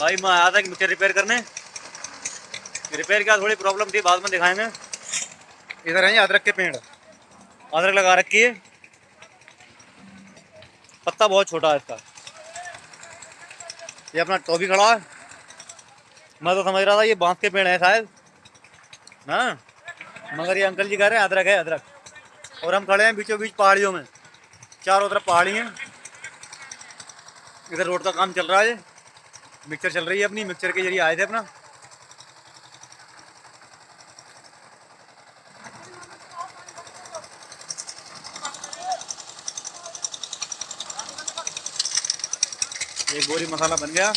भाई मैं आया था कि मिक्सर रिपेयर करने। रिपेयर क्या थोड़ी प्रॉब्लम थी बाद में दिखाएँगे। इधर है अदरक के पेड़। अदरक लगा रखी है। पत्ता बहुत छोटा है इसका। ये अपना टॉबी खड़ा है। मैं तो समझ रहा था ये बाँस के पेड़ है शायद। ना मगर ये अंकल जी कह रहे हैं अदरक है अदरक। और हम खड़े हैं बीचों बीच पहाड़ियों में। चारों तरफ़ पहाड़ी हैं। इधर रोड का काम चल रहा है। मिक्सर चल रही है अपनी, मिक्सर के ज़रिए आए थे अपना। एक बोरी मसाला बन गया।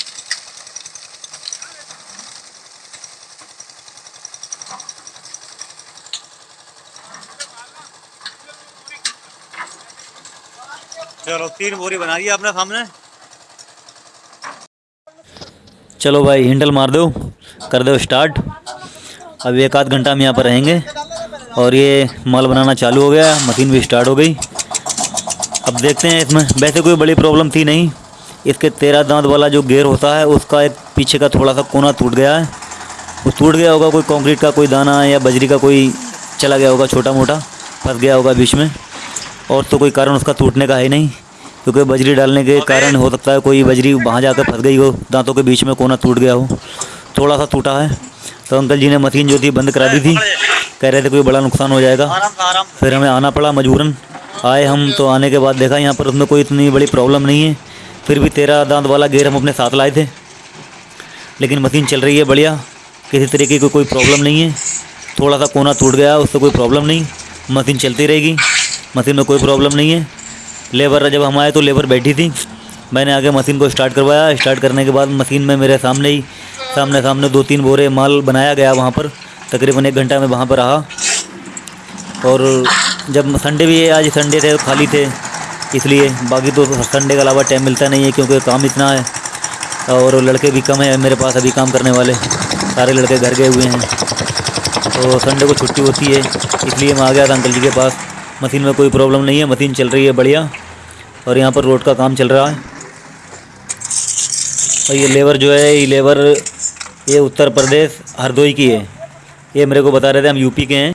चलो, तीन बोरी बना दी आपने सामने। चलो भाई हिंडल मार दो, कर दो स्टार्ट अब एक आध घंटा हम यहाँ पर रहेंगे। और ये माल बनाना चालू हो गया, मशीन भी स्टार्ट हो गई। अब देखते हैं इसमें, वैसे कोई बड़ी प्रॉब्लम थी नहीं। इसके तेरह दांत वाला जो गेयर होता है, उसका एक पीछे का थोड़ा सा कोना टूट गया है। वो टूट गया होगा, कोई कंक्रीट का कोई दाना या बजरी का कोई चला गया होगा छोटा मोटा फंस गया होगा बीच में। और तो कोई कारण उसका टूटने का है नहीं। क्योंकि बजरी डालने के कारण हो सकता है कोई बजरी वहाँ जाकर फंस गई हो दांतों के बीच में कोना टूट गया हो। थोड़ा सा टूटा है। तो अंकल जी ने मशीन जो थी बंद करा दी थी। कह रहे थे कोई बड़ा नुकसान हो जाएगा। फिर हमें आना पड़ा मजबूरन। आए हम तो आने के बाद देखा यहाँ पर उसमें कोई इतनी बड़ी प्रॉब्लम नहीं है। फिर भी तेरह दांत वाला गेयर हम अपने साथ लाए थे। लेकिन मशीन चल रही है बढ़िया। किसी तरीके की कोई प्रॉब्लम नहीं है। थोड़ा सा कोना टूट गया उससे कोई प्रॉब्लम नहीं। मशीन चलती रहेगी। मशीन में कोई प्रॉब्लम नहीं है। लेबर जब हम आए तो लेबर बैठी थी। मैंने आगे मशीन को स्टार्ट करवाया। स्टार्ट करने के बाद मशीन में मेरे सामने ही, सामने सामने दो तीन बोरे माल बनाया गया वहाँ पर। तकरीबन एक घंटा में वहाँ पर रहा। और जब संडे भी, आज संडे थे खाली थे। इसलिए बाकी तो संडे के अलावा टाइम मिलता नहीं है, क्योंकि काम इतना है। और लड़के भी कम है मेरे पास अभी काम करने वाले। सारे लड़के घर गए हुए हैं। तो संडे को छुट्टी होती है, इसलिए मैं आ गया था अंकल जी के पास। मशीन में कोई प्रॉब्लम नहीं है, मशीन चल रही है बढ़िया। और यहाँ पर रोड का काम चल रहा है। और ये लेबर जो है, ये लेबर ये उत्तर प्रदेश हरदोई की है। ये मेरे को बता रहे थे, हम यूपी के हैं।